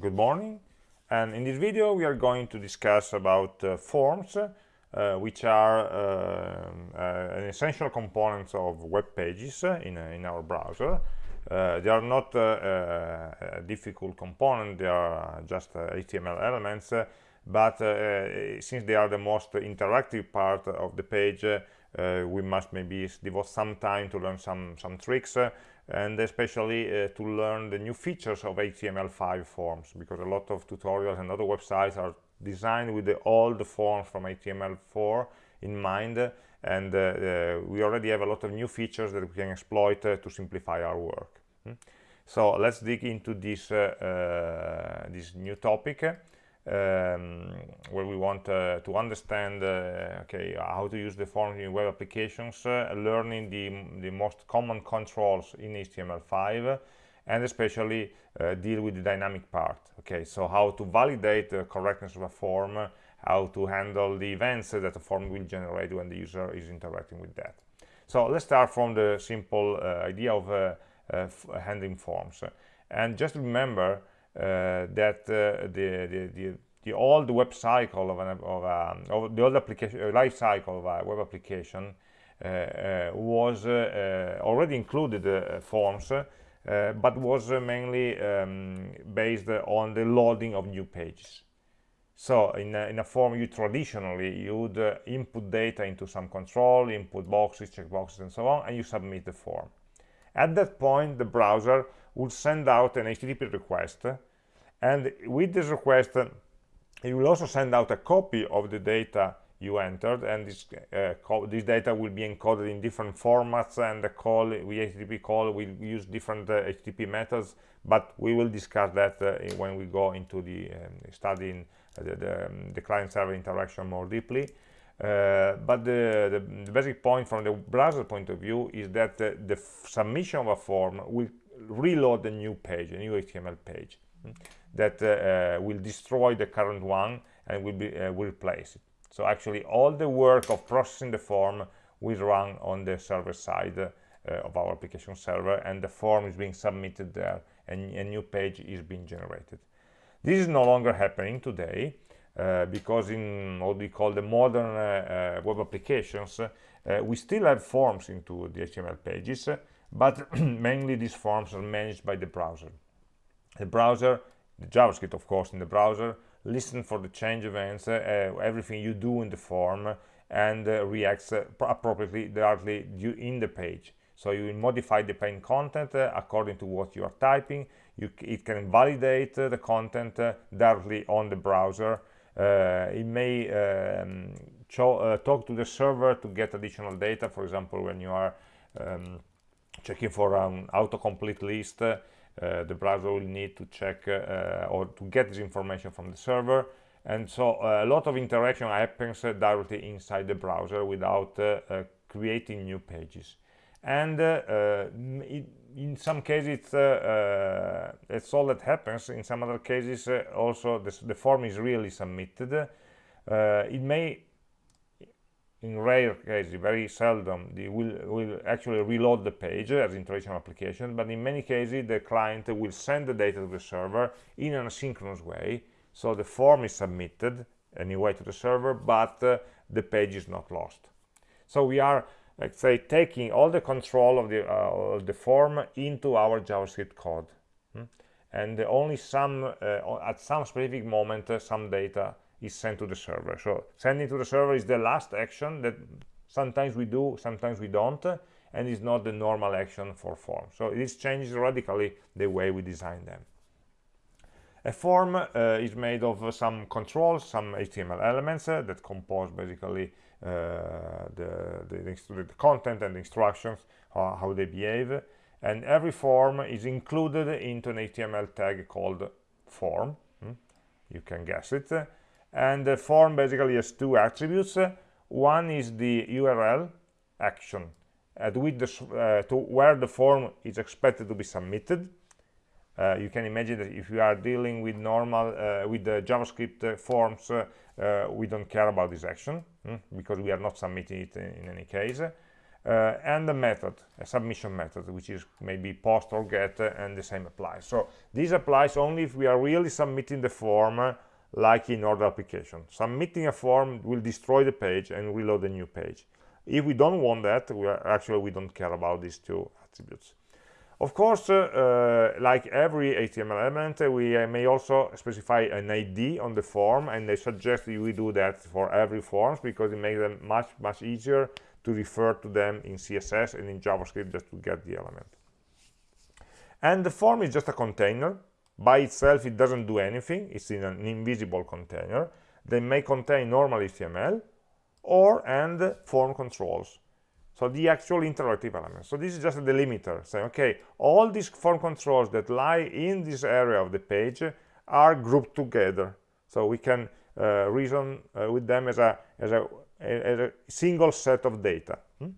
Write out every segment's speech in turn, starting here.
good morning. And in this video we are going to discuss about uh, forms uh, which are uh, uh an essential component of web pages uh, in, in our browser. Uh, they are not a difficult component. They are just HTML elements but since they are the most interactive part of the page we must maybe devote some time to learn some some tricks and especially uh, to learn the new features of HTML5 forms because a lot of tutorials and other websites are designed with all the old forms from HTML4 in mind and uh, uh, we already have a lot of new features that we can exploit uh, to simplify our work. Hmm? So let's dig into this, uh, uh, this new topic um, where we want uh, to understand uh, okay how to use the forms in web applications uh, learning the the most common controls in html5 and especially uh, deal with the dynamic part okay? So how to validate the correctness of a form how to handle the events that a form will generate when the user is interacting with that. So let's start from the simple uh, idea of uh, handling forms. And just remember that uh, the, the, the, the old web cycle of, an, of, of the old application uh, life cycle of a web application was already included forms but was mainly um, based on the loading of new pages. So in a, in a, form you traditionally you would uh, input data into some control input boxes checkboxes and so on and you submit the form. At that point the browser would send out an HTTP request and with this request it will also send out a copy of the data you entered and this uh, this data will be encoded in different formats and the call we HTTP call will use different uh, HTTP methods but we will discuss that uh, when we go into the um, studying the, the, um, the client-server interaction more deeply. Uh, but the, the, the, basic point from the browser point of view is that uh, the submission of a form will reload a new page, a new HTML page hmm, that uh, uh, will destroy the current one and will, be, uh, will replace it. So actually all the work of processing the form will run on the server side uh, of our application server and the form is being submitted there and a new page is being generated. This is no longer happening today uh, because in what we call the modern uh, uh, web applications we still have forms into the HTML pages but mainly these forms are managed by the browser. The browser the javascript of course in the browser listen for the change events uh, everything you do in the form and uh, reacts uh, appropriately directly in the page. So you modify the plain content uh, according to what you are typing. You, it can validate uh, the content uh, directly on the browser. It may um, talk to the server to get additional data for example when you are um, checking for an autocomplete list uh, the browser will need to check uh, or to get this information from the server. And so uh, a lot of interaction happens directly inside the browser without creating new pages. And it, in some cases it's, uh, it's all that happens. In some other cases uh, also this, the form is really submitted. Uh, it may in rare cases, very seldom, they will, will actually reload the page as in traditional application, but in many cases the client will send the data to the server in an asynchronous way, so the form is submitted anyway to the server, but uh, the page is not lost. So we are, let's say, taking all the control of the, uh, the form into our JavaScript code. Hmm? And only some, uh, at some specific moment, uh, some data is sent to the server. So sending to the server is the last action that sometimes we do sometimes we don't and is not the normal action for forms so this changes radically the way we design them. A form uh, is made of uh, some controls some html elements uh, that compose basically uh, the, the, the, content and the instructions how they behave. And every form is included into an html tag called form. Hmm? you can guess it and the form basically has two attributes. One is the url action at with the, uh, to where the form is expected to be submitted. Uh, you can imagine that if you are dealing with normal uh, with the javascript uh, forms uh, we don't care about this action hmm, because we are not submitting it in, in any case. Uh, and the method, a submission method, which is maybe post or get, uh, and the same applies. So this applies only if we are really submitting the form uh, like in other application. Submitting a form will destroy the page and reload a new page. If we don't want that, we are, actually we don't care about these two attributes. Of course, uh, uh, like every HTML element, uh, we may also specify an ID on the form, and I suggest we do that for every forms because it makes them much, much easier to refer to them in CSS and in JavaScript just to get the element. And the form is just a container. By itself, it doesn't do anything. It's in an invisible container. They may contain normal HTML or and form controls. So the actual interactive element. So this is just a delimiter saying, okay, all these form controls that lie in this area of the page are grouped together. So we can uh, reason uh, with them as a, as a a, a single set of data. Hmm?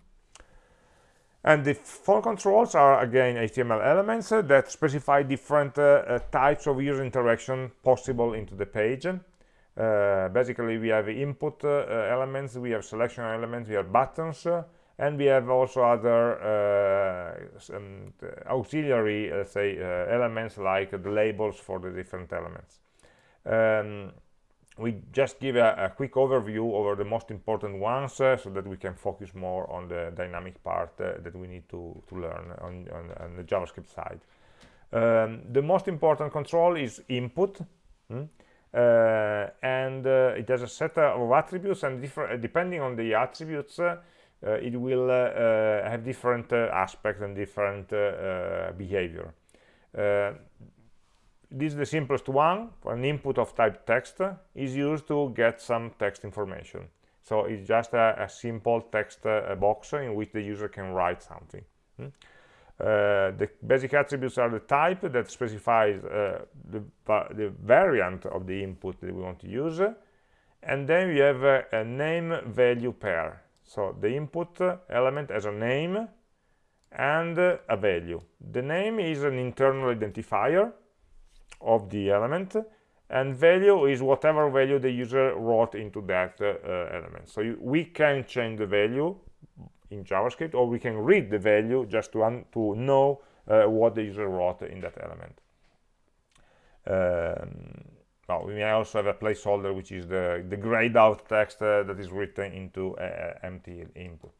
And the form controls are, again, HTML elements uh, that specify different uh, uh, types of user interaction possible into the page. Uh, basically, we have input uh, elements, we have selection elements, we have buttons, uh, and we have also other some, auxiliary, let's say, elements like the labels for the different elements. Um, we just give a, a, quick overview over the most important ones uh, so that we can focus more on the dynamic part uh, that we need to, to learn on, on, on the JavaScript side. Um, the most important control is input hmm? uh, and uh, it has a set of attributes and different depending on the attributes uh, uh, it will have different aspects and different behavior this is the simplest one. An input of type text is used to get some text information. So it's just a, a simple text uh, box in which the user can write something. Hmm? uh, the basic attributes are the type that specifies uh, the, the, variant of the input that we want to use and then we have a, a name value pair. So the input element has a name and a value. The name is an internal identifier of the element and value is whatever value the user wrote into that uh, element. So you, we can change the value in javascript or we can read the value just to, to know uh, what the user wrote in that element. Um, well, we may also have a placeholder which is the the grayed out text uh, that is written into empty input.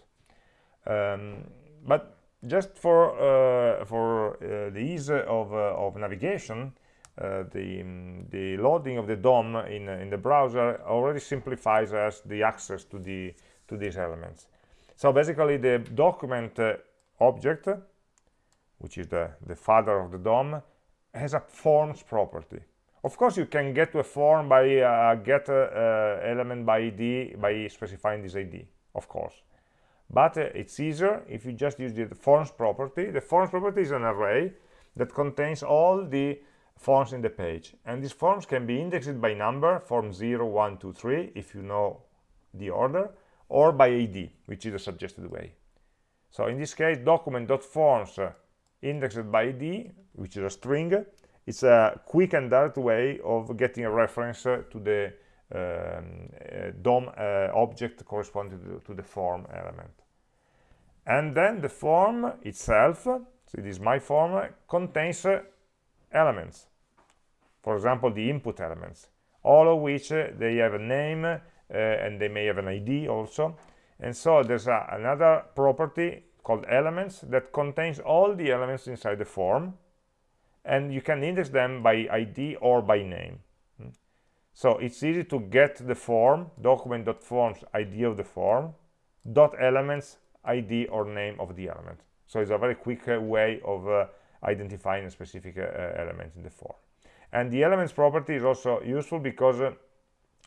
Um, but just for uh, for uh, the ease of, uh, of navigation uh, the, um, the loading of the DOM in, uh, in the browser already simplifies us the access to, the, to these elements. So basically the document uh, object, which is the, the father of the DOM, has a forms property. Of course, you can get to a form by uh, get uh, element by ID by specifying this ID, of course. But it's easier if you just use the forms property. The forms property is an array that contains all the forms in the page. And these forms can be indexed by number form 0 1 2 3 if you know the order or by id which is a suggested way. So in this case document.forms uh, indexed by id which is a string it's a quick and direct way of getting a reference uh, to the um, uh, DOM uh, object corresponding to, to the form element. And then the form itself so it is my form contains elements for example the input elements all of which uh, they have a name uh, and they may have an id also. And so there's another property called elements that contains all the elements inside the form and you can index them by id or by name. Hmm. so it's easy to get the form document.forms id of the form dot elements id or name of the element. So it's a very quick uh, way of uh, identifying a specific uh, element in the form and the elements property is also useful because uh,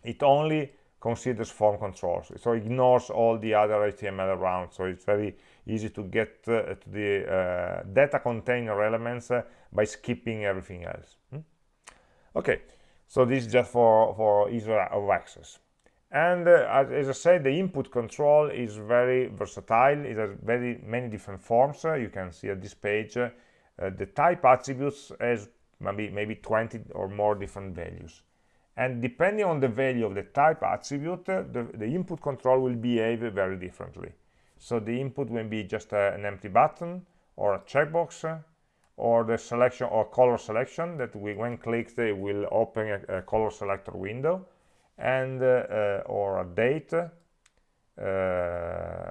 it only considers form controls so ignores all the other html around so it's very easy to get uh, to the uh, data container elements uh, by skipping everything else hmm? okay so this is just for for ease of access and uh, as, as, I said, the input control is very versatile. It has very many different forms. Uh, you can see at this page uh, Uh, the type attributes as maybe maybe 20 or more different values. And depending on the value of the type attribute, uh, the, the input control will behave very differently. so the input will be just a, an empty button or a checkbox or the selection or color selection that we when clicked will open a, a color selector window and uh, or a date uh,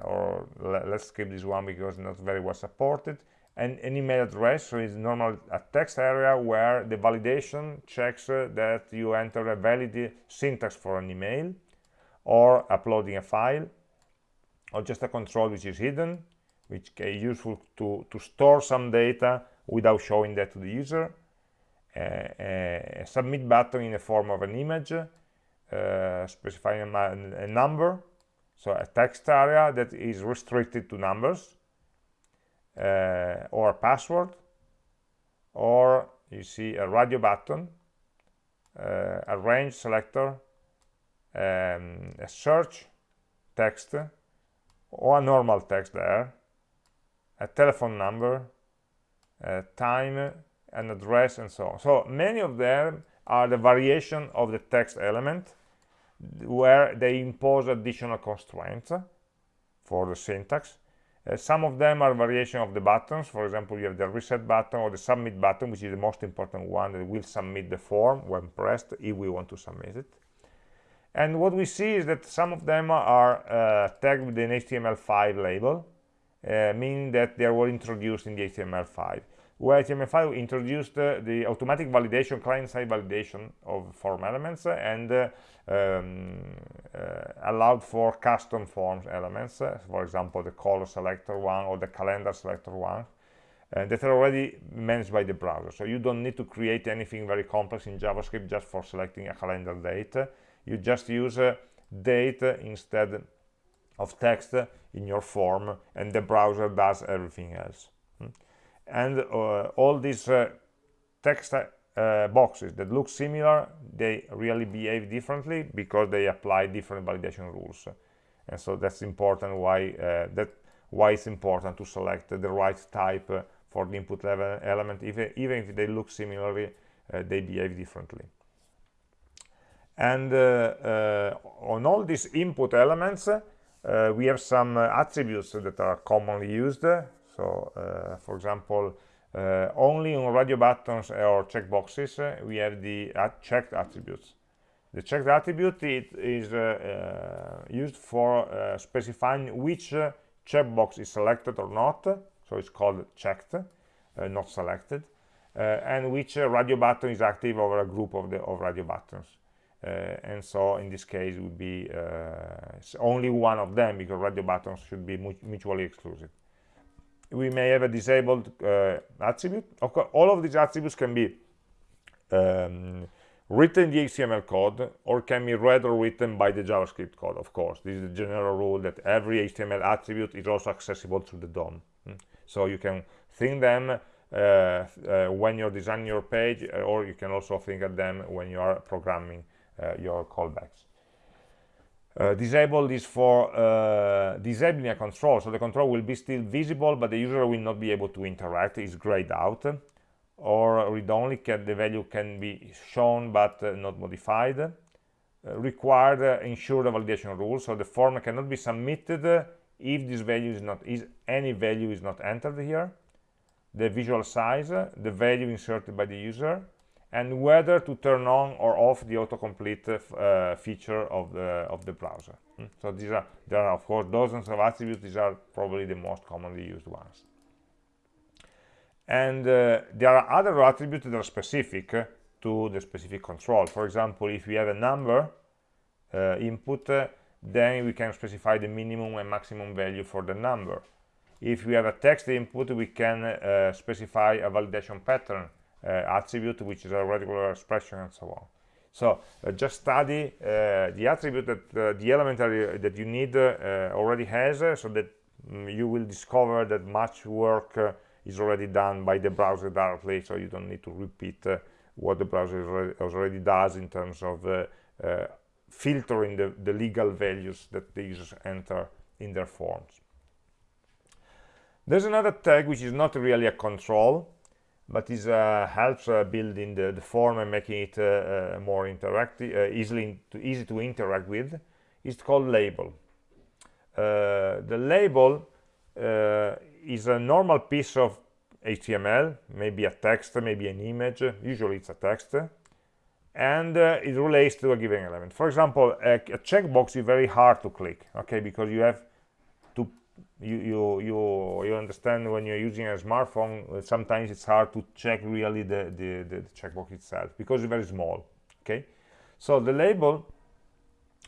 or let's skip this one because it's not very well supported and an email address so it's normal a text area where the validation checks uh, that you enter a valid syntax for an email or uploading a file or just a control which is hidden which is useful to to store some data without showing that to the user. A, a submit button in the form of an image uh, specifying a, a, number so a text area that is restricted to numbers. uh, or a password or you see a radio button uh, a range selector um, a search text or a normal text there a telephone number uh, time an address and so on. So many of them are the variation of the text element where they impose additional constraints for the syntax uh, some of them are variation of the buttons. For example you have the reset button or the submit button which is the most important one that will submit the form when pressed if we want to submit it. And what we see is that some of them are uh, tagged with an HTML5 label uh, meaning that they were introduced in the HTML5 where HTML5 introduced uh, the automatic validation, client-side validation of form elements and uh, um, uh, allowed for custom forms elements, uh, for example, the color selector one or the calendar selector one, uh, that are already managed by the browser. So you don't need to create anything very complex in JavaScript just for selecting a calendar date. You just use date instead of text in your form and the browser does everything else hmm. And uh, all these uh, text uh, boxes that look similar they really behave differently because they apply different validation rules. And so that's important why uh, that why it's important to select the right type uh, for the input level element. Even, even if they look similarly uh, they behave differently. And on all these input elements uh, we have some uh, attributes that are commonly used so uh, for example only on radio buttons or checkboxes we have the checked attributes. The checked attribute it is used for specifying which checkbox is selected or not. So it's called checked not selected. Uh, and which uh, radio button is active over a group of the of radio buttons. Uh, and so in this case would be uh, only one of them because radio buttons should be mutually exclusive we may have a disabled uh, attribute okay, all of these attributes can be um, written in the HTML code or can be read or written by the JavaScript code of course this is the general rule that every HTML attribute is also accessible through the DOM hmm. so you can think them uh, uh, when you're designing your page uh, or you can also think of them when you are programming uh, your callbacks. Uh, disable this for uh, disabling a control so the control will be still visible but the user will not be able to interact. It's grayed out. Or read-only the value can be shown but uh, not modified. Uh, required uh, ensure the validation rule so the form cannot be submitted if this value is not is any value is not entered here. The visual size the value inserted by the user and whether to turn on or off the autocomplete uh, feature of the of the browser. Mm. so these are there are of course dozens of attributes. These are probably the most commonly used ones. And uh, there are other attributes that are specific uh, to the specific control. For example if we have a number uh, input uh, then we can specify the minimum and maximum value for the number. If we have a text input we can uh, specify a validation pattern uh, Uh, attribute which is a regular expression and so on. So uh, just study uh, the attribute that uh, the element uh, that you need already has so that um, you will discover that much work is already done by the browser directly so you don't need to repeat what the browser already does in terms of filtering the, the legal values that the users enter in their forms. There's another tag which is not really a control but it uh, helps uh, building the, the, form and making it uh, more interactive, easily to, easy to interact with. It's called label. the label is a normal piece of HTML, maybe a text, maybe an image, usually it's a text, and uh, it relates to a given element. For example, a, a checkbox is very hard to click, okay, because you have you, you, you, you understand when you're using a smartphone, uh, sometimes it's hard to check really the, the, the, the checkbox itself, because it's very small, okay. So the label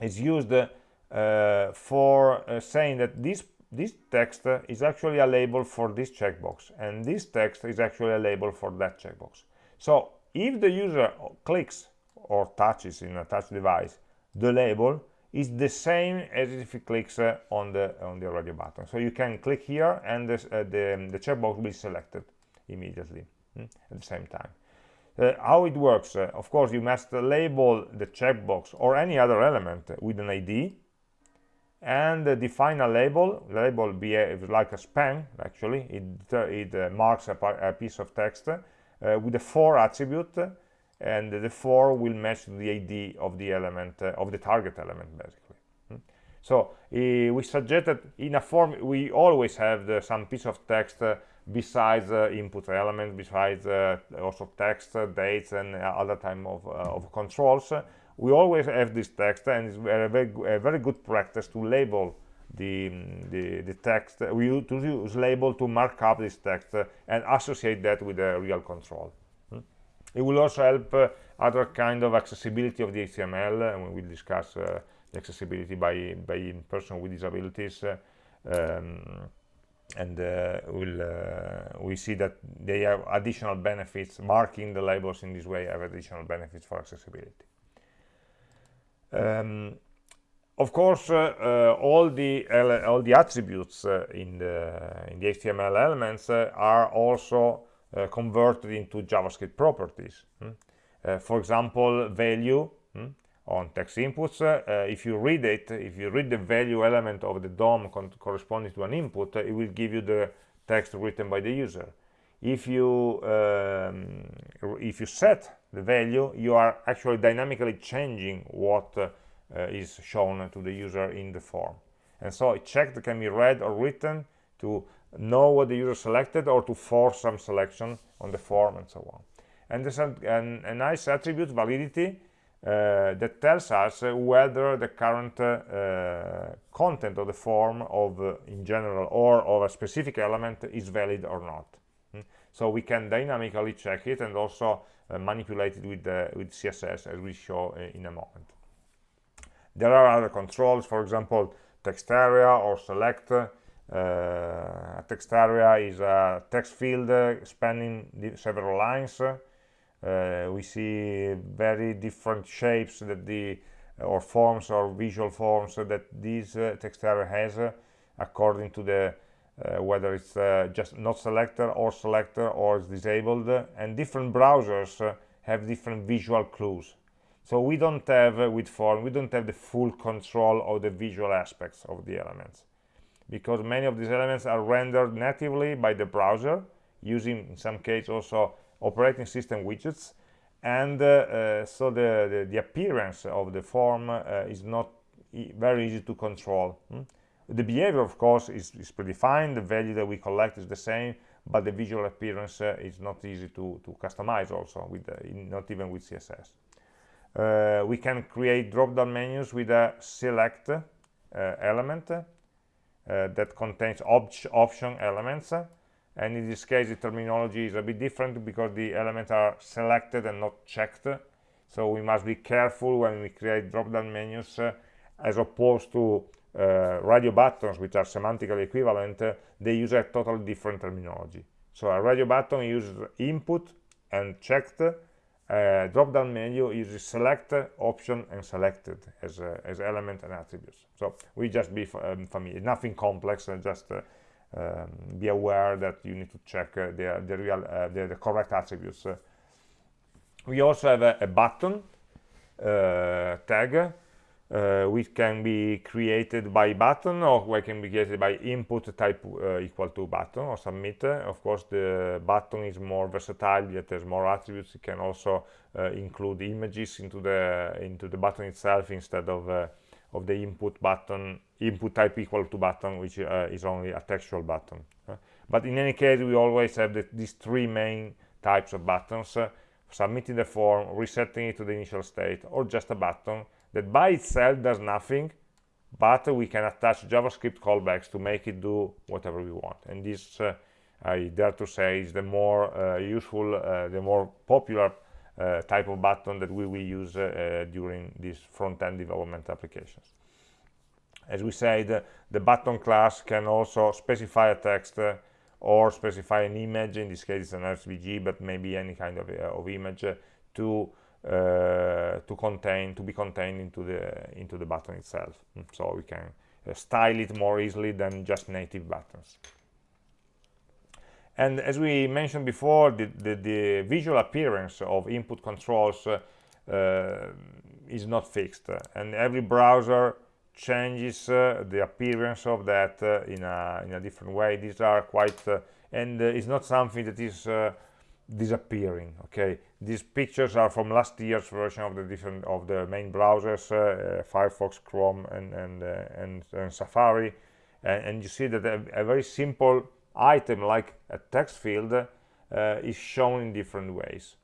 is used uh, for uh, saying that this this text is actually a label for this checkbox and this text is actually a label for that checkbox so if the user clicks or touches in a touch device the label is the same as if it clicks uh, on the on the radio button. So you can click here and this, uh, the, the checkbox will be selected immediately mm, at the same time. Uh, how it works uh, of course you must label the checkbox or any other element with an id and define a label. Label behaves like a span actually. It, it uh, marks a, a, piece of text uh, with a for attribute and the for will match the id of the element uh, of the target element basically hmm. so we suggest that in a form we always have the, some piece of text uh, besides input element besides also text dates and other type of, of controls we always have this text and it's a very, a very good practice to label the, the, the text we use, label to mark up this text uh, and associate that with a real control? It will also help uh, other kind of accessibility of the HTML and we will discuss uh, the accessibility by by person with disabilities uh, um, and uh, we'll uh, we see that they have additional benefits marking the labels in this way have additional benefits for accessibility. Um, of course, uh, uh, all the all the attributes uh, in the in the HTML elements are also converted into JavaScript properties. Hmm? for example, value hmm? on text inputs. if you read it, if you read the value element of the DOM corresponding to an input, it will give you the text written by the user if you um, if you set the value you are actually dynamically changing what uh, is shown to the user in the form and so a check that can be read or written to know what the user selected or to force some selection on the form and so on and there's a, an, a nice attribute validity uh, that tells us uh, whether the current uh, content of the form of uh, in general or of a specific element is valid or not hmm? so we can dynamically check it and also uh, it with, with CSS as we show uh, in a moment. There are other controls, for example, text area or select. Uh, a text area is a text field spanning several lines. Uh, we see very different shapes that the or forms or visual forms that this uh, text area has uh, according to the uh, whether it's uh, just not selector or selector or it's disabled. And different browsers uh, have different visual clues. So we don't have with form we don't have the full control of the visual aspects of the elements because many of these elements are rendered natively by the browser using in some case also operating system widgets. And uh, uh, so the, the, the appearance of the form uh, is not e very easy to control hmm? the behavior of course is, is predefined the value that we collect is the same but the visual appearance uh, is not easy to, to customize also with the, not even with css uh, we can create drop-down menus with a select uh, element. uh, that contains op option elements. And in this case the terminology is a bit different because the elements are selected and not checked. So we must be careful when we create drop-down menus uh, as opposed to uh, radio buttons which are semantically equivalent uh, they use a totally different terminology. So a radio button uses input and checked uh, drop down menu uses select option and selected as, uh, as element and attributes. So we just be um, familiar. Nothing complex and just uh, um, be aware that you need to check uh, the, the real the, the, correct attributes. We also have a, a button tag uh, which can be created by button or can be created by input type uh, equal to button or submit. Of course the button is more versatile it has more attributes. It can also uh, include images into the into the button itself instead of uh, of the input button input type equal to button which uh, is only a textual button. Uh, but in any case we always have the, these three main types of buttons submitting the form resetting it to the initial state or just a button that by itself does nothing but we can attach javascript callbacks to make it do whatever we want. And this uh, i dare to say is the more uh, useful uh, the more popular uh, type of button that we will use uh, during these front-end development applications. As we said the button class can also specify a text uh, or specify an image in this case it's an svg but maybe any kind of, of image to uh, to contain to be contained into the into the button itself. Mm, so we can uh, style it more easily than just native buttons. And as we mentioned before the, the, the visual appearance of input controls uh, uh is not fixed. And every browser changes uh, the appearance of that uh, in a in a different way. These are quite and it's not something that is disappearing okay? These pictures are from last year's version of the different of the main browsers uh, uh, firefox chrome and and, uh, and, and safari. And, and, you see that a, a, very simple item like a text field uh, is shown in different ways.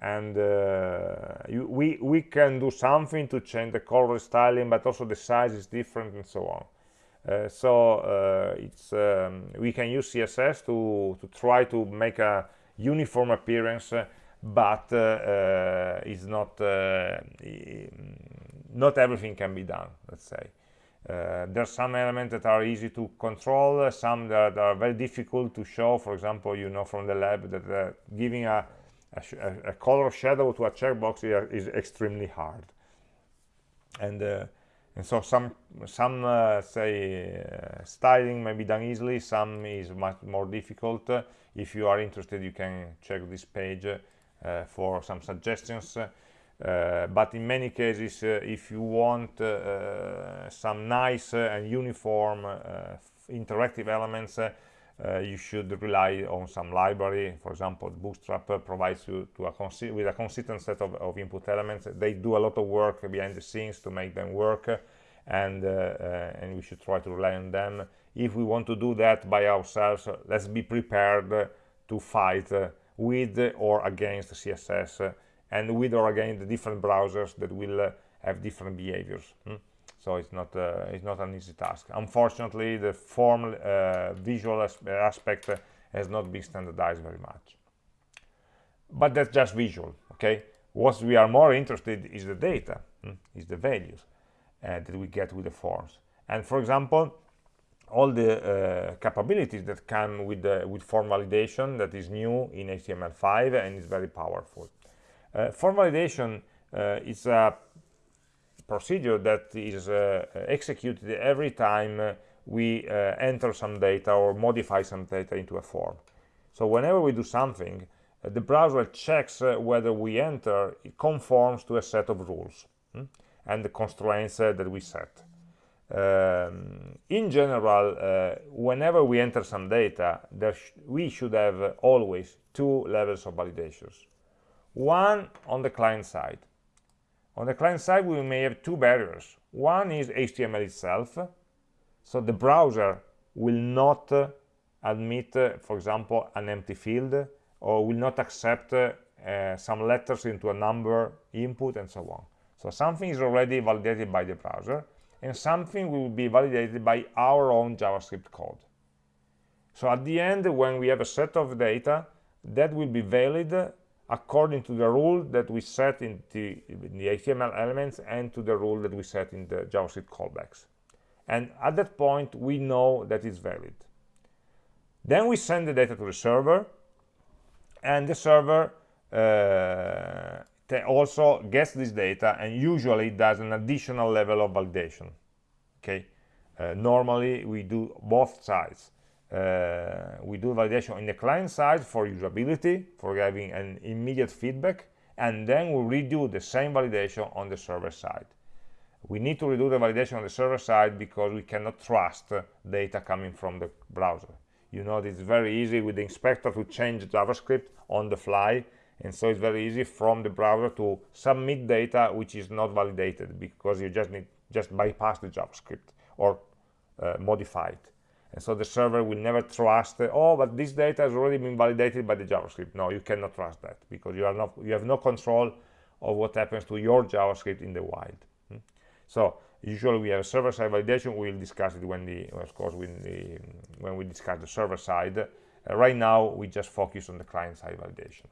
And uh, you, we we can do something to change the color styling but also the size is different and so on. Uh, so it's um, we can use css to to try to make a uniform appearance but uh, uh, it's not uh, not everything can be done let's say. Uh, there's some elements that are easy to control some that are very difficult to show. For example you know from the lab that uh, giving a, a, a, color shadow to a checkbox is, is extremely hard. And uh, and so some some uh, say uh, styling may be done easily some is much more difficult. If you are interested you can check this page uh, for some suggestions. Uh, but in many cases uh, if you want uh, some nice and uniform interactive elements uh, you should rely on some library. For example bootstrap uh, provides you to a with a consistent set of, of, input elements. They do a lot of work behind the scenes to make them work and uh, and we should try to rely on them. If we want to do that by ourselves let's be prepared to fight with or against css and with or against the different browsers that will uh, have different behaviors hmm? So it's not uh, it's not an easy task unfortunately the form uh, visual as aspect has not been standardized very much but that's just visual okay what we are more interested is the data hmm? is the values uh, that we get with the forms and for example all the uh, capabilities that come with the, with form validation that is new in HTML5 and is very powerful. Uh, form validation uh, is a procedure that is uh, executed every time uh, we uh, enter some data or modify some data into a form. So whenever we do something, the browser checks whether we enter it conforms to a set of rules hmm, and the constraints that we set um, in general uh, whenever we enter some data sh we should have uh, always two levels of validations one on the client side on the client side we may have two barriers one is html itself so the browser will not uh, admit uh, for example an empty field or will not accept uh, some letters into a number input and so on so something is already validated by the browser and something will be validated by our own JavaScript code. So at the end, when we have a set of data, that will be valid according to the rule that we set in the, in the HTML elements and to the rule that we set in the JavaScript callbacks. And at that point, we know that it's valid. Then we send the data to the server, and the server uh, also gets this data and usually does an additional level of validation okay uh, normally we do both sides uh, we do validation in the client side for usability for having an immediate feedback and then we redo the same validation on the server side. We need to redo the validation on the server side because we cannot trust data coming from the browser. You know it's very easy with the inspector to change javascript on the fly and so it's very easy from the browser to submit data which is not validated because you just need just bypass the javascript or uh, modify it and so the server will never trust oh but this data has already been validated by the javascript. No you cannot trust that because you are not you have no control of what happens to your javascript in the wild. Hmm? so usually we have server-side validation. We'll discuss it when the of course when the when we discuss the server side. Uh, right now we just focus on the client-side validation.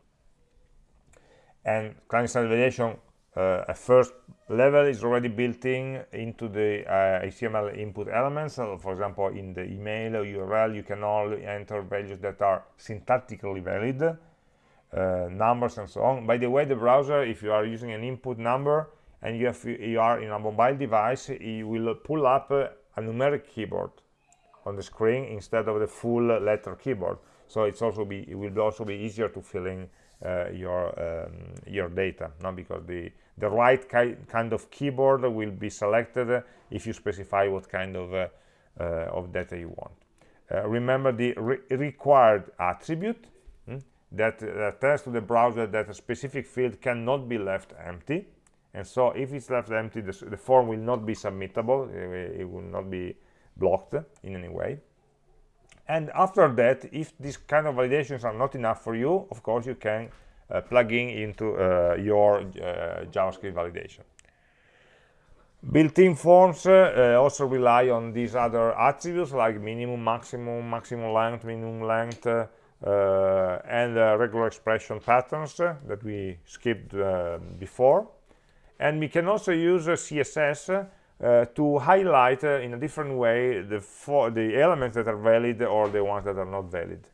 And client-side validation uh, a first level is already built in into the uh, HTML input elements. So for example, in the email or URL, you can only enter values that are syntactically valid, uh, numbers and so on. By the way, the browser, if you are using an input number and you, have, you are in a mobile device, it will pull up a numeric keyboard on the screen instead of the full letter keyboard. So it's also be it will also be easier to fill in your um, your data, no? because the the right ki kind of keyboard will be selected if you specify what kind of uh, uh, of data you want. Uh, remember the re required attribute hmm, that, tells to the browser that a specific field cannot be left empty and so if it's left empty the, the form will not be submittable it will not be blocked in any way and after that if these kind of validations are not enough for you of course you can uh, plug in into uh, your uh, javascript validation. Built-in forms uh, also rely on these other attributes like minimum maximum maximum length minimum length uh, and uh, regular expression patterns that we skipped before. And we can also use css to highlight in a different way the, the elements that are valid or the ones that are not valid.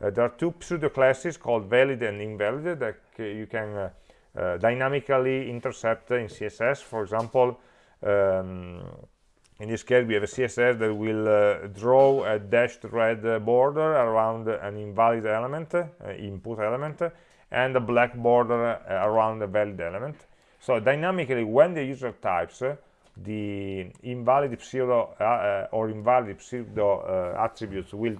Uh, there are two pseudo classes called valid and invalid that you can uh, uh, dynamically intercept in css for example um, in this case we have a css that will uh, draw a dashed red border around an invalid element uh, input element and a black border around a valid element. So dynamically when the user types the invalid pseudo or invalid pseudo attributes will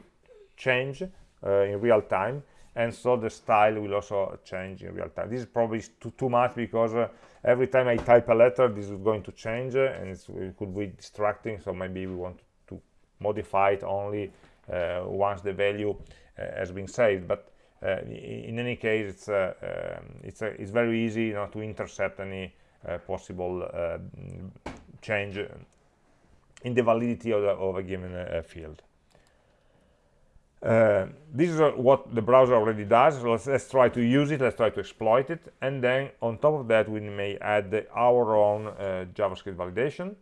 change uh, in real time and so the style will also change in real time. This is probably too, too much because uh, every time I type a letter this is going to change uh, and it could be distracting so maybe we want to modify it only uh, once the value uh, has been saved. But uh, in any case it's um, it's it's very easy you know, to intercept any possible change in the validity of, the, of a given field. Uh, this is what the browser already does. Let's, let's, try to use it. Let's try to exploit it. And then on top of that we may add the, our own uh, javascript validation.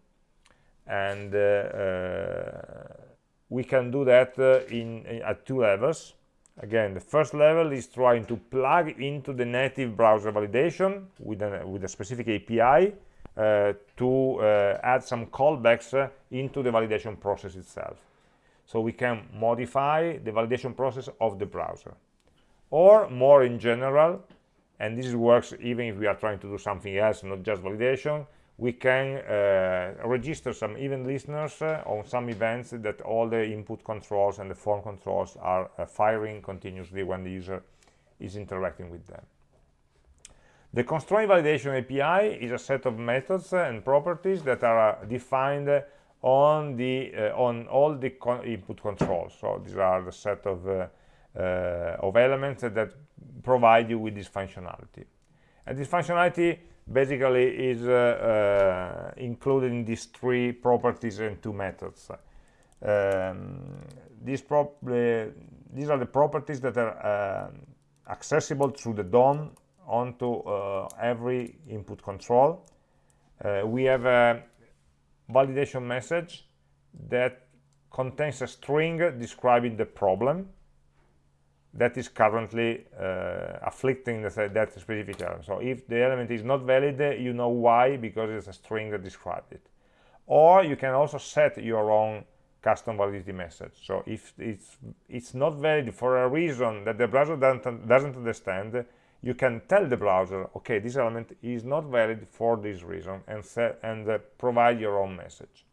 And uh, uh we can do that uh, in, in, at two levels. Again the first level is trying to plug into the native browser validation with, with a specific api to add some callbacks into the validation process itself. So we can modify the validation process of the browser. Or more in general and this works even if we are trying to do something else not just validation we can uh, register some event listeners uh, on some events that all the input controls and the form controls are uh, firing continuously when the user is interacting with them the constraint validation API is a set of methods and properties that are defined on the uh, on all the con input controls. So these are the set of uh, uh, of elements that provide you with this functionality. And this functionality basically is uh, uh, included in these three properties and two methods. Um, these, these are the properties that are accessible through the DOM onto every input control we have a validation message that contains a string describing the problem that is currently uh, afflicting the, that specific element. So if the element is not valid, you know why, because it's a string that describes it. Or you can also set your own custom validity message. So if it's, it's not valid for a reason that the browser doesn't, doesn't understand, you can tell the browser, okay, this element is not valid for this reason, and, and uh, provide your own message.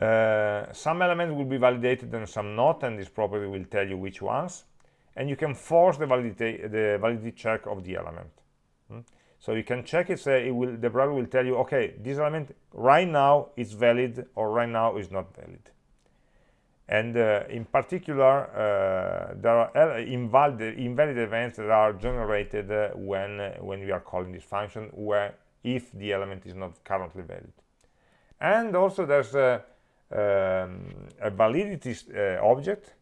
Uh, some elements will be validated and some not, and this property will tell you which ones. And you can force the validity, the validity check of the element. Hmm? So you can check it, say it will, the browser will tell you, okay, this element right now is valid or right now is not valid. And uh, in particular, uh, there are invalid, invalid events that are generated uh, when, uh, when we are calling this function, where if the element is not currently valid. And also there's a, um, a validity uh, object,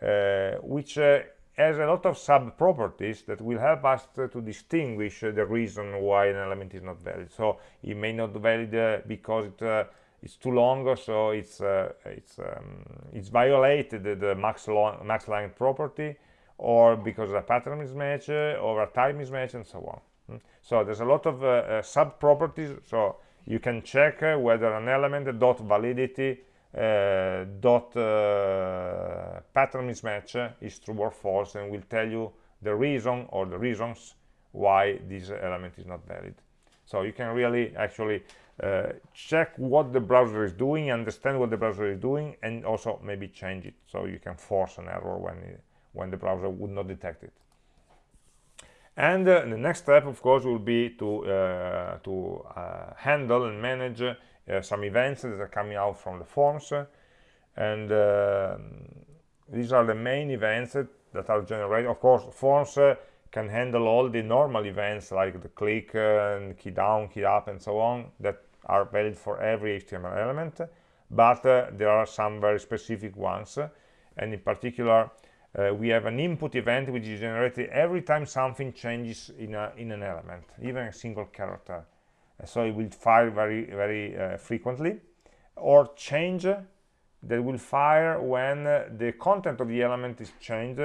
uh, which has a lot of sub-properties that will help us to, distinguish the reason why an element is not valid. So it may not be valid uh, because it, uh, it's too long, so it's uh, it's um, it's violated the max long, max length property, or because a pattern mismatch, or a type mismatch, and so on. Hmm? So there's a lot of uh, uh, sub-properties. So you can check uh, whether an element dot validity uh, dot uh, pattern mismatch is true or false and will tell you the reason or the reasons why this element is not valid so you can really actually uh, check what the browser is doing understand what the browser is doing and also maybe change it so you can force an error when it, when the browser would not detect it. And uh, the next step of course will be to uh, to uh, handle and manage uh, some events that are coming out from the forms. And uh, these are the main events that are generated. Of course forms can handle all the normal events like the click and key down key up and so on that are valid for every html element but uh, there are some very specific ones. And in particular uh, we have an input event which is generated every time something changes in, a, in an element even a single character. So it will fire very very uh, frequently or change that will fire when uh, the content of the element is changed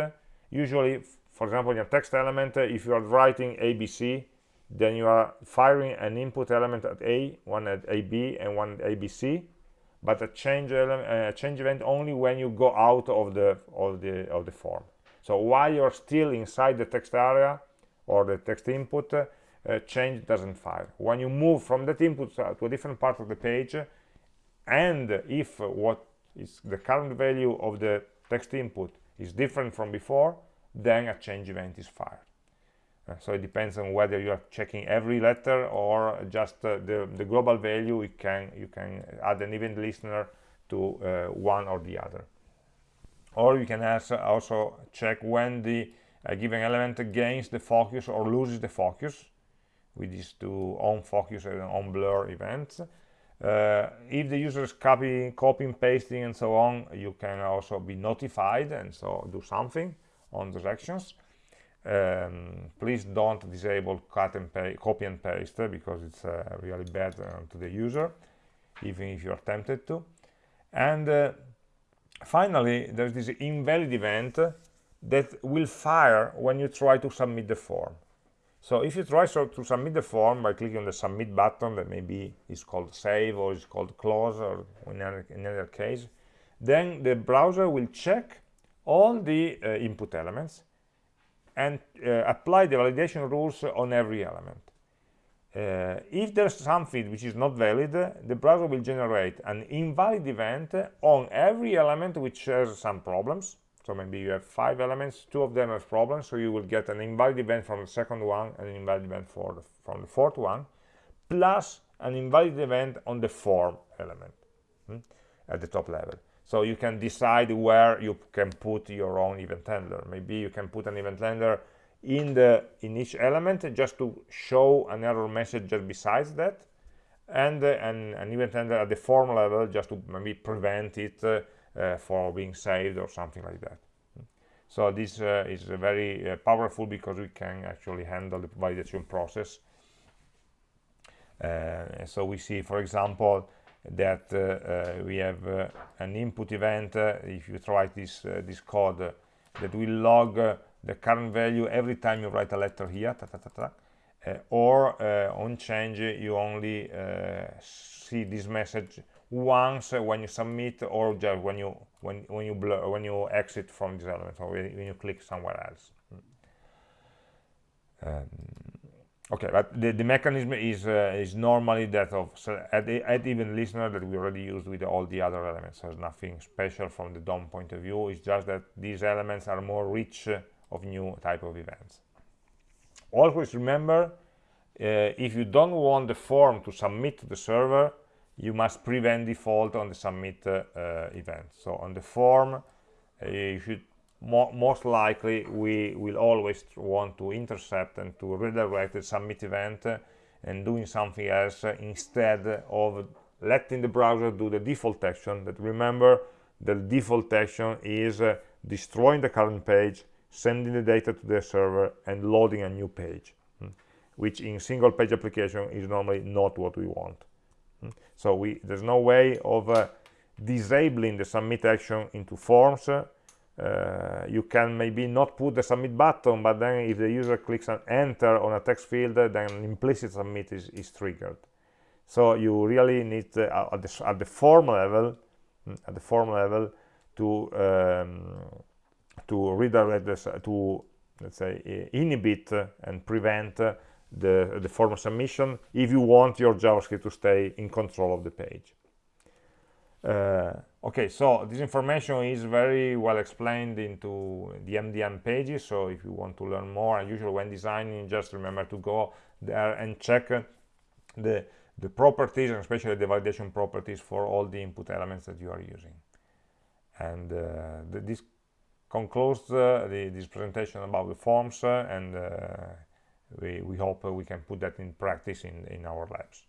usually for example in a text element uh, if you are writing abc then you are firing an input element at a one at ab and one at abc but a change element uh, change event only when you go out of the of the of the form so while you're still inside the text area or the text input uh, change doesn't fire. When you move from that input to a different part of the page, and if what is the current value of the text input is different from before, then a change event is fired. Uh, so it depends on whether you are checking every letter or just uh, the, the global value. You can, you can add an event listener to uh, one or the other. Or you can also check when the uh, given element gains the focus or loses the focus with these two on focus and on blur events uh, if the user is copying copying pasting and so on you can also be notified and so do something on those actions um, please don't disable cut and copy and paste because it's uh, really bad uh, to the user even if you're tempted to. And uh, finally there's this invalid event that will fire when you try to submit the form. So if you try so to submit the form by clicking on the submit button that maybe is called save or is called close or in another case, then the browser will check all the uh, input elements and uh, apply the validation rules on every element. Uh, if there's something which is not valid, the browser will generate an invalid event on every element which has some problems so maybe you have five elements two of them have problems so you will get an invalid event from the second one and an invalid event for the, from the fourth one plus an invalid event on the form element hmm, at the top level so you can decide where you can put your own event handler. Maybe you can put an event handler in the in each element just to show an error message just besides that and uh, an, an event handler at the form level just to maybe prevent it uh, uh, for being saved or something like that. So this uh, is very uh, powerful because we can actually handle the validation process. So we see for example that uh, uh, we have uh, an input event if you write this this code that will log the current value every time you write a letter here ta, ta, ta, or on change you only see this message once when you submit or just when you when when you blur, when you exit from this element or when you click somewhere else. Um, okay but the, the mechanism is uh, is normally that of so add, add event listener that we already used with all the other elements. There's nothing special from the DOM point of view. It's just that these elements are more rich of new type of events. Always remember uh, if you don't want the form to submit to the server you must prevent default on the submit uh, uh, event. So on the form uh, you should mo most likely we will always want to intercept and to redirect the submit event uh, and doing something else uh, instead of letting the browser do the default action that remember the default action is destroying the current page sending the data to the server and loading a new page hmm, which in single page application is normally not what we want hmm. so we there's no way of uh, disabling the submit action into forms uh, you can maybe not put the submit button but then if the user clicks on enter on a text field then implicit submit is, is triggered. So you really need uh, at, the, at the form level at the form level to um, to redirect this to let's say inhibit and prevent the the form submission if you want your javascript to stay in control of the page. uh, okay so this information is very well explained into the mdn pages so if you want to learn more usually when designing just remember to go there and check the the properties and especially the validation properties for all the input elements that you are using and uh, this concludes uh, the, this presentation about the forms uh, and we, we hope we can put that in practice in, in our labs.